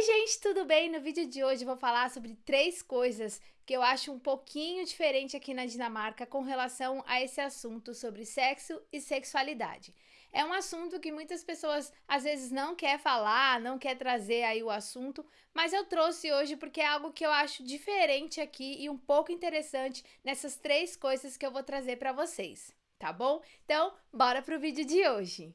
Oi gente, tudo bem? No vídeo de hoje vou falar sobre três coisas que eu acho um pouquinho diferente aqui na Dinamarca com relação a esse assunto sobre sexo e sexualidade. É um assunto que muitas pessoas às vezes não quer falar, não quer trazer aí o assunto, mas eu trouxe hoje porque é algo que eu acho diferente aqui e um pouco interessante nessas três coisas que eu vou trazer para vocês, tá bom? Então, bora pro vídeo de hoje.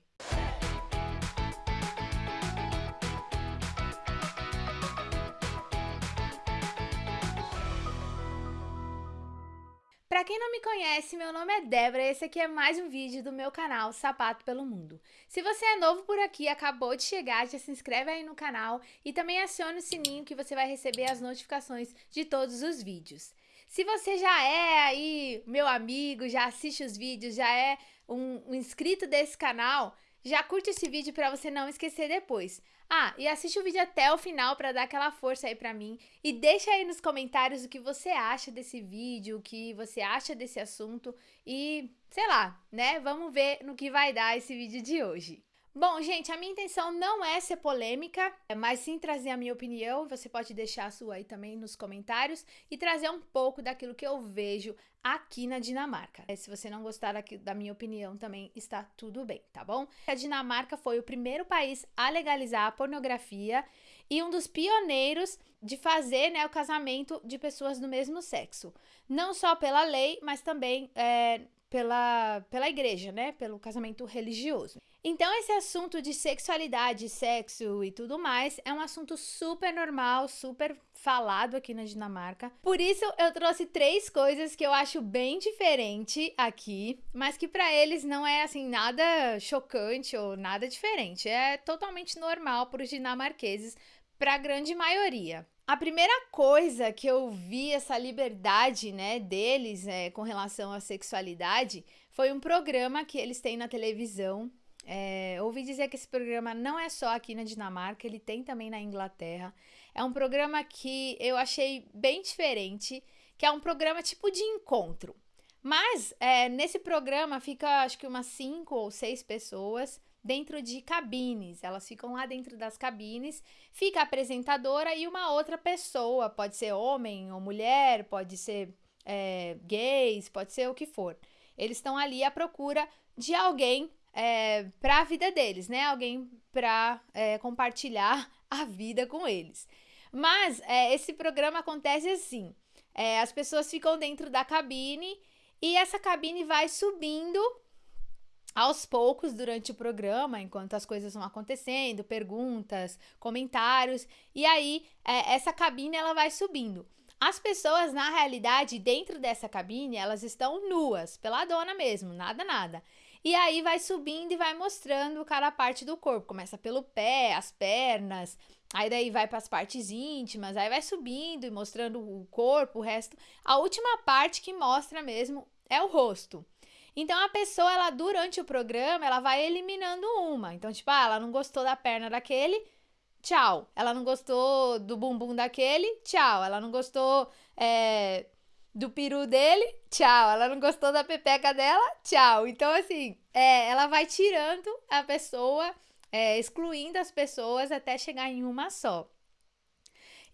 Para quem não me conhece, meu nome é Débora e esse aqui é mais um vídeo do meu canal Sapato pelo Mundo. Se você é novo por aqui, acabou de chegar, já se inscreve aí no canal e também acione o sininho que você vai receber as notificações de todos os vídeos. Se você já é aí meu amigo, já assiste os vídeos, já é um, um inscrito desse canal, já curte esse vídeo para você não esquecer depois. Ah, e assiste o vídeo até o final para dar aquela força aí para mim e deixa aí nos comentários o que você acha desse vídeo, o que você acha desse assunto e, sei lá, né? Vamos ver no que vai dar esse vídeo de hoje. Bom, gente, a minha intenção não é ser polêmica, mas sim trazer a minha opinião. Você pode deixar a sua aí também nos comentários e trazer um pouco daquilo que eu vejo aqui na Dinamarca. Se você não gostar da minha opinião, também está tudo bem, tá bom? A Dinamarca foi o primeiro país a legalizar a pornografia e um dos pioneiros de fazer né, o casamento de pessoas do mesmo sexo. Não só pela lei, mas também é, pela, pela igreja, né? Pelo casamento religioso. Então, esse assunto de sexualidade, sexo e tudo mais é um assunto super normal, super falado aqui na Dinamarca. Por isso, eu trouxe três coisas que eu acho bem diferente aqui, mas que para eles não é assim nada chocante ou nada diferente. É totalmente normal para os dinamarqueses, para a grande maioria. A primeira coisa que eu vi essa liberdade, né, deles é, com relação à sexualidade foi um programa que eles têm na televisão é, ouvi dizer que esse programa não é só aqui na Dinamarca, ele tem também na Inglaterra. É um programa que eu achei bem diferente, que é um programa tipo de encontro. Mas é, nesse programa fica acho que umas cinco ou seis pessoas dentro de cabines. Elas ficam lá dentro das cabines, fica a apresentadora e uma outra pessoa, pode ser homem ou mulher, pode ser é, gays, pode ser o que for. Eles estão ali à procura de alguém é, para a vida deles, né? Alguém para é, compartilhar a vida com eles. Mas é, esse programa acontece assim: é, as pessoas ficam dentro da cabine e essa cabine vai subindo aos poucos durante o programa, enquanto as coisas vão acontecendo, perguntas, comentários, e aí é, essa cabine ela vai subindo. As pessoas, na realidade, dentro dessa cabine, elas estão nuas, pela dona mesmo, nada, nada. E aí vai subindo e vai mostrando cada parte do corpo. Começa pelo pé, as pernas, aí daí vai para as partes íntimas, aí vai subindo e mostrando o corpo, o resto. A última parte que mostra mesmo é o rosto. Então a pessoa, ela durante o programa, ela vai eliminando uma. Então, tipo, ah, ela não gostou da perna daquele, tchau. Ela não gostou do bumbum daquele, tchau. Ela não gostou é, do peru dele, tchau. Ela não gostou da pepeca dela, tchau. Então, assim, é, ela vai tirando a pessoa, é, excluindo as pessoas até chegar em uma só.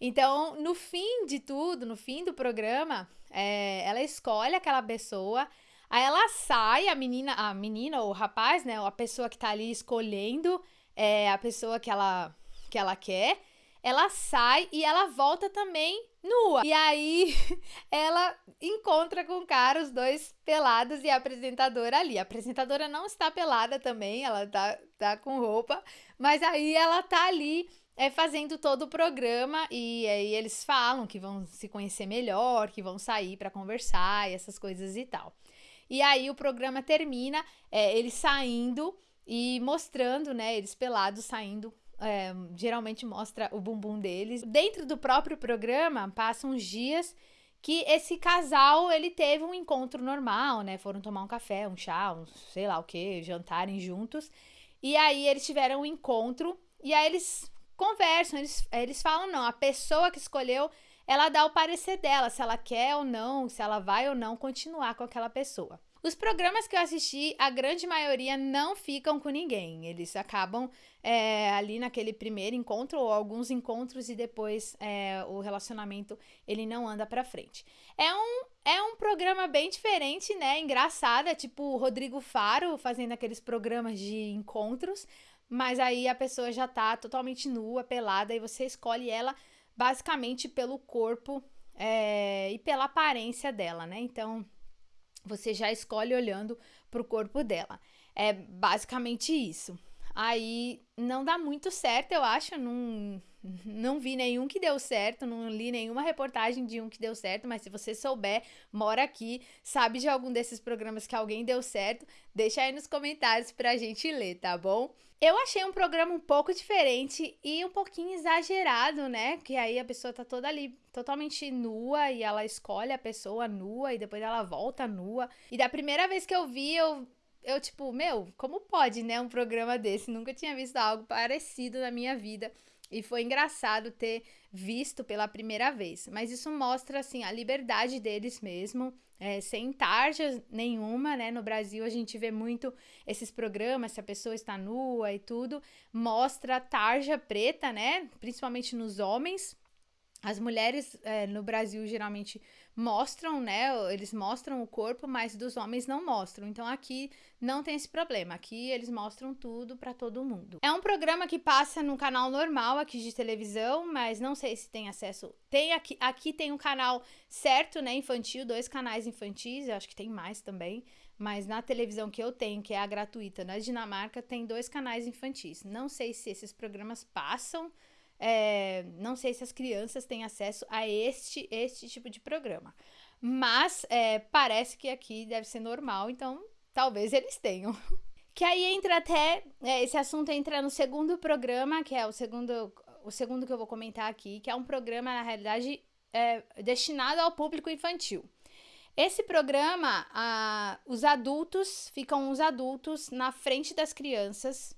Então, no fim de tudo, no fim do programa, é, ela escolhe aquela pessoa, aí ela sai, a menina, a menina ou o rapaz, né, a pessoa que tá ali escolhendo, é, a pessoa que ela, que ela quer, ela sai e ela volta também nua. E aí ela encontra com o cara, os dois pelados e a apresentadora ali. A apresentadora não está pelada também, ela tá, tá com roupa, mas aí ela tá ali é, fazendo todo o programa e aí eles falam que vão se conhecer melhor, que vão sair para conversar e essas coisas e tal. E aí o programa termina, é, eles saindo e mostrando, né, eles pelados saindo é, geralmente mostra o bumbum deles. Dentro do próprio programa, passam uns dias que esse casal, ele teve um encontro normal, né? Foram tomar um café, um chá, um sei lá o que, jantarem juntos. E aí eles tiveram um encontro e aí eles conversam, eles, eles falam não, a pessoa que escolheu, ela dá o parecer dela, se ela quer ou não, se ela vai ou não continuar com aquela pessoa. Os programas que eu assisti, a grande maioria não ficam com ninguém. Eles acabam é, ali naquele primeiro encontro ou alguns encontros e depois é, o relacionamento ele não anda para frente. É um, é um programa bem diferente, né? Engraçado, é tipo o Rodrigo Faro fazendo aqueles programas de encontros, mas aí a pessoa já tá totalmente nua, pelada, e você escolhe ela basicamente pelo corpo é, e pela aparência dela, né? Então você já escolhe olhando pro corpo dela. É basicamente isso. Aí não dá muito certo, eu acho. Não, não vi nenhum que deu certo, não li nenhuma reportagem de um que deu certo, mas se você souber, mora aqui, sabe de algum desses programas que alguém deu certo, deixa aí nos comentários pra gente ler, tá bom? Eu achei um programa um pouco diferente e um pouquinho exagerado, né? Que aí a pessoa tá toda ali totalmente nua e ela escolhe a pessoa nua e depois ela volta nua. E da primeira vez que eu vi, eu eu, tipo, meu, como pode, né, um programa desse? Nunca tinha visto algo parecido na minha vida. E foi engraçado ter visto pela primeira vez. Mas isso mostra, assim, a liberdade deles mesmo, é, sem tarja nenhuma, né? No Brasil a gente vê muito esses programas, se a pessoa está nua e tudo, mostra tarja preta, né? Principalmente nos homens. As mulheres é, no Brasil geralmente mostram, né? Eles mostram o corpo, mas dos homens não mostram. Então aqui não tem esse problema. Aqui eles mostram tudo para todo mundo. É um programa que passa no canal normal aqui de televisão, mas não sei se tem acesso. Tem aqui, aqui tem um canal certo, né, infantil, dois canais infantis, eu acho que tem mais também. Mas na televisão que eu tenho, que é a gratuita na Dinamarca, tem dois canais infantis. Não sei se esses programas passam é, não sei se as crianças têm acesso a este, este tipo de programa. Mas é, parece que aqui deve ser normal, então talvez eles tenham. Que aí entra até. É, esse assunto entra no segundo programa, que é o segundo, o segundo que eu vou comentar aqui, que é um programa, na realidade, é, destinado ao público infantil. Esse programa, a, os adultos, ficam os adultos na frente das crianças.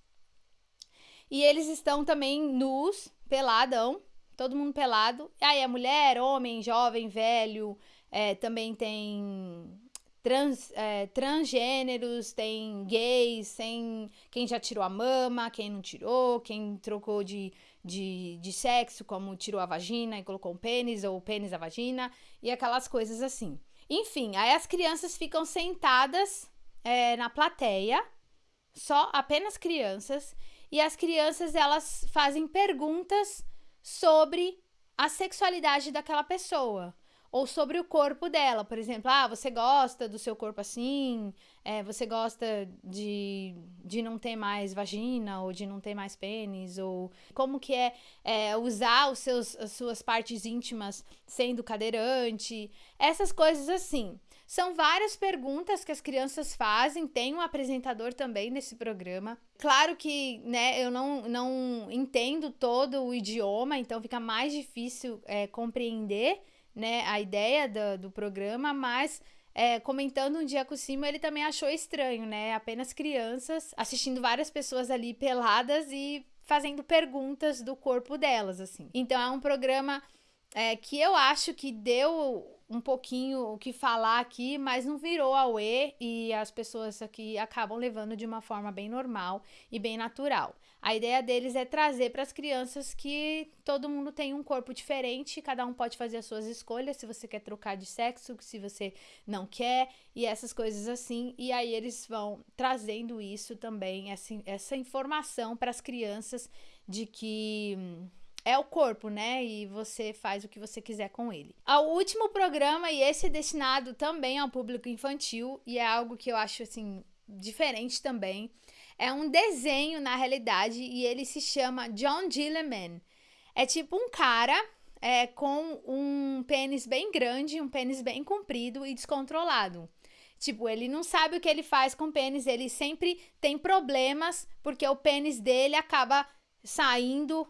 E eles estão também nus, peladão, todo mundo pelado. Aí é mulher, homem, jovem, velho, é, também tem trans, é, transgêneros, tem gays, tem quem já tirou a mama, quem não tirou, quem trocou de, de, de sexo, como tirou a vagina e colocou um pênis, ou pênis a vagina, e aquelas coisas assim. Enfim, aí as crianças ficam sentadas é, na plateia, só apenas crianças, e as crianças elas fazem perguntas sobre a sexualidade daquela pessoa ou sobre o corpo dela, por exemplo, ah, você gosta do seu corpo assim, é, você gosta de, de não ter mais vagina ou de não ter mais pênis, ou como que é, é usar os seus, as suas partes íntimas sendo cadeirante, essas coisas assim. São várias perguntas que as crianças fazem, tem um apresentador também nesse programa. Claro que, né, eu não, não entendo todo o idioma, então fica mais difícil é, compreender, né, a ideia do, do programa, mas é, comentando um dia com o Simo, ele também achou estranho, né? Apenas crianças assistindo várias pessoas ali peladas e fazendo perguntas do corpo delas, assim. Então é um programa é, que eu acho que deu um pouquinho o que falar aqui, mas não virou auê e as pessoas aqui acabam levando de uma forma bem normal e bem natural. A ideia deles é trazer para as crianças que todo mundo tem um corpo diferente, cada um pode fazer as suas escolhas, se você quer trocar de sexo, se você não quer, e essas coisas assim. E aí eles vão trazendo isso também, essa, essa informação para as crianças de que é o corpo, né? E você faz o que você quiser com ele. O último programa, e esse é destinado também ao público infantil, e é algo que eu acho assim diferente também. É um desenho, na realidade, e ele se chama John Gilliman. É tipo um cara é, com um pênis bem grande, um pênis bem comprido e descontrolado. Tipo, ele não sabe o que ele faz com o pênis, ele sempre tem problemas porque o pênis dele acaba saindo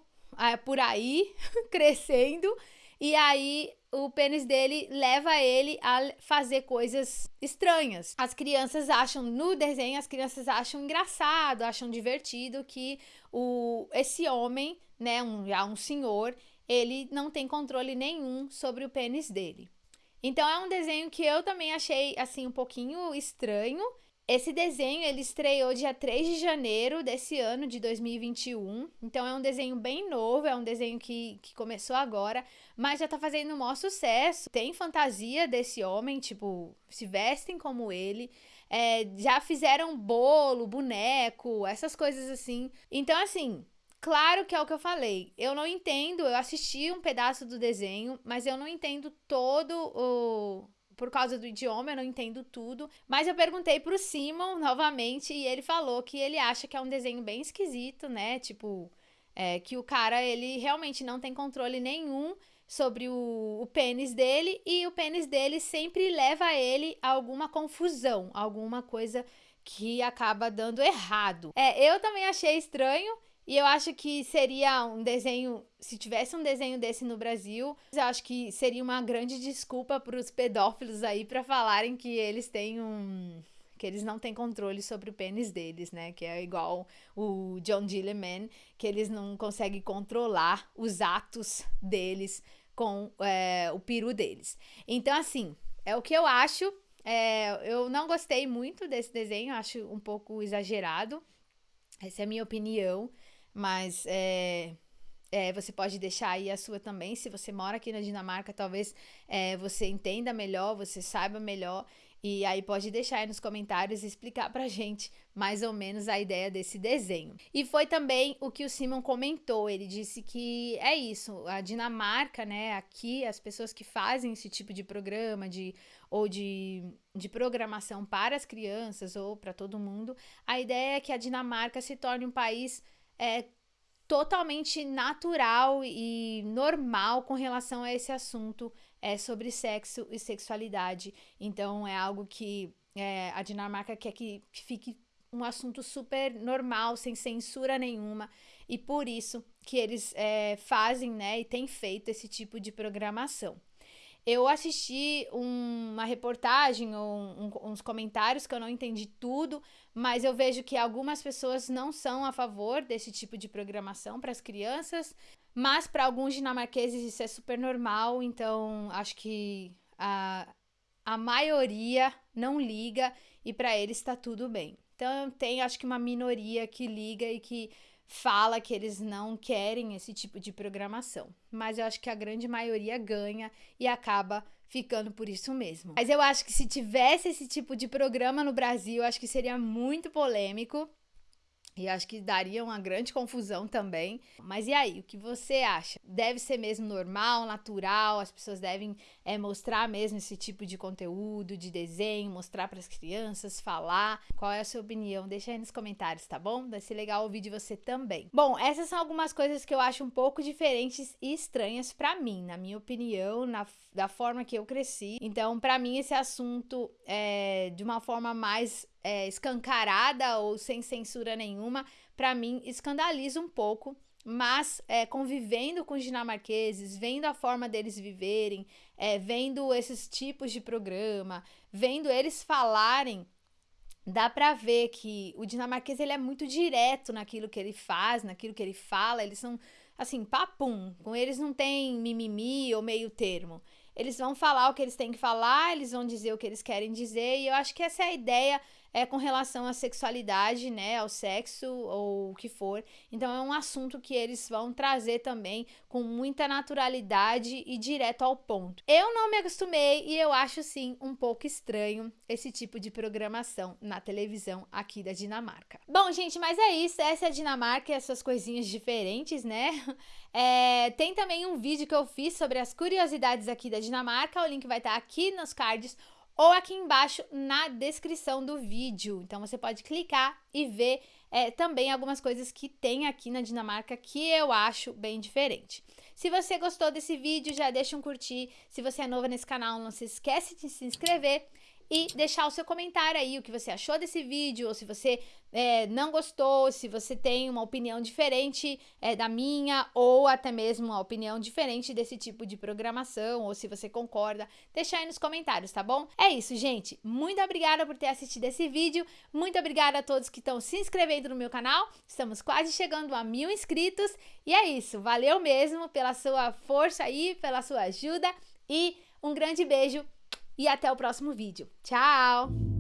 por aí, crescendo, e aí o pênis dele leva ele a fazer coisas estranhas. As crianças acham, no desenho, as crianças acham engraçado, acham divertido que o, esse homem, né, um, já um senhor, ele não tem controle nenhum sobre o pênis dele. Então é um desenho que eu também achei assim um pouquinho estranho. Esse desenho ele estreou dia 3 de janeiro desse ano de 2021. Então é um desenho bem novo, é um desenho que, que começou agora, mas já tá fazendo um maior sucesso. Tem fantasia desse homem, tipo, se vestem como ele. É, já fizeram bolo, boneco, essas coisas assim. Então, assim, Claro que é o que eu falei. Eu não entendo, eu assisti um pedaço do desenho, mas eu não entendo todo o. Por causa do idioma, eu não entendo tudo. Mas eu perguntei pro Simon novamente e ele falou que ele acha que é um desenho bem esquisito, né? Tipo, é, que o cara, ele realmente não tem controle nenhum sobre o, o pênis dele e o pênis dele sempre leva ele a alguma confusão, alguma coisa que acaba dando errado. É, eu também achei estranho. E eu acho que seria um desenho, se tivesse um desenho desse no Brasil, eu acho que seria uma grande desculpa para os pedófilos aí para falarem que eles têm um que eles não têm controle sobre o pênis deles, né? Que é igual o John Gilliman, que eles não conseguem controlar os atos deles com é, o peru deles. Então, assim, é o que eu acho. É, eu não gostei muito desse desenho, acho um pouco exagerado. Essa é a minha opinião. Mas é, é, você pode deixar aí a sua também. Se você mora aqui na Dinamarca, talvez é, você entenda melhor, você saiba melhor. E aí pode deixar aí nos comentários e explicar pra gente mais ou menos a ideia desse desenho. E foi também o que o Simon comentou. Ele disse que é isso, a Dinamarca, né, aqui as pessoas que fazem esse tipo de programa de ou de, de programação para as crianças ou para todo mundo, a ideia é que a Dinamarca se torne um país é totalmente natural e normal com relação a esse assunto é sobre sexo e sexualidade. Então é algo que é, a Dinamarca quer que, que fique um assunto super normal, sem censura nenhuma, e por isso que eles é, fazem, né, e têm feito esse tipo de programação. Eu assisti um, uma reportagem ou um, uns comentários que eu não entendi tudo, mas eu vejo que algumas pessoas não são a favor desse tipo de programação para as crianças, mas para alguns dinamarqueses isso é super normal, então acho que a, a maioria não liga e para eles está tudo bem. Então tem acho que uma minoria que liga e que fala que eles não querem esse tipo de programação. Mas eu acho que a grande maioria ganha e acaba ficando por isso mesmo. Mas eu acho que se tivesse esse tipo de programa no Brasil, acho que seria muito polêmico. E acho que daria uma grande confusão também. Mas e aí, o que você acha? Deve ser mesmo normal, natural? As pessoas devem é, mostrar mesmo esse tipo de conteúdo, de desenho, mostrar para as crianças, falar? Qual é a sua opinião? Deixa aí nos comentários, tá bom? Vai ser legal ouvir de você também. Bom, essas são algumas coisas que eu acho um pouco diferentes e estranhas para mim, na minha opinião, na, da forma que eu cresci. Então, para mim, esse assunto é de uma forma mais é, escancarada ou sem censura nenhuma, para mim escandaliza um pouco. Mas é, convivendo com os dinamarqueses, vendo a forma deles viverem, é, vendo esses tipos de programa, vendo eles falarem, dá pra ver que o dinamarquês ele é muito direto naquilo que ele faz, naquilo que ele fala. Eles são assim, papum. Com eles não tem mimimi ou meio termo. Eles vão falar o que eles têm que falar, eles vão dizer o que eles querem dizer, e eu acho que essa é a ideia é com relação à sexualidade, né, ao sexo ou o que for. Então é um assunto que eles vão trazer também com muita naturalidade e direto ao ponto. Eu não me acostumei e eu acho sim um pouco estranho esse tipo de programação na televisão aqui da Dinamarca. Bom, gente, mas é isso. Essa é a Dinamarca e essas coisinhas diferentes, né? É, tem também um vídeo que eu fiz sobre as curiosidades aqui da Dinamarca. O link vai estar aqui nos cards ou aqui embaixo na descrição do vídeo. Então você pode clicar e ver é, também algumas coisas que tem aqui na Dinamarca que eu acho bem diferente. Se você gostou desse vídeo, já deixa um curtir. Se você é novo nesse canal, não se esquece de se inscrever e deixar o seu comentário aí, o que você achou desse vídeo, ou se você é, não gostou, se você tem uma opinião diferente é, da minha, ou até mesmo uma opinião diferente desse tipo de programação, ou se você concorda, deixa aí nos comentários, tá bom? É isso, gente. Muito obrigada por ter assistido esse vídeo, muito obrigada a todos que estão se inscrevendo no meu canal, estamos quase chegando a mil inscritos, e é isso, valeu mesmo pela sua força aí, pela sua ajuda, e um grande beijo e até o próximo vídeo. Tchau!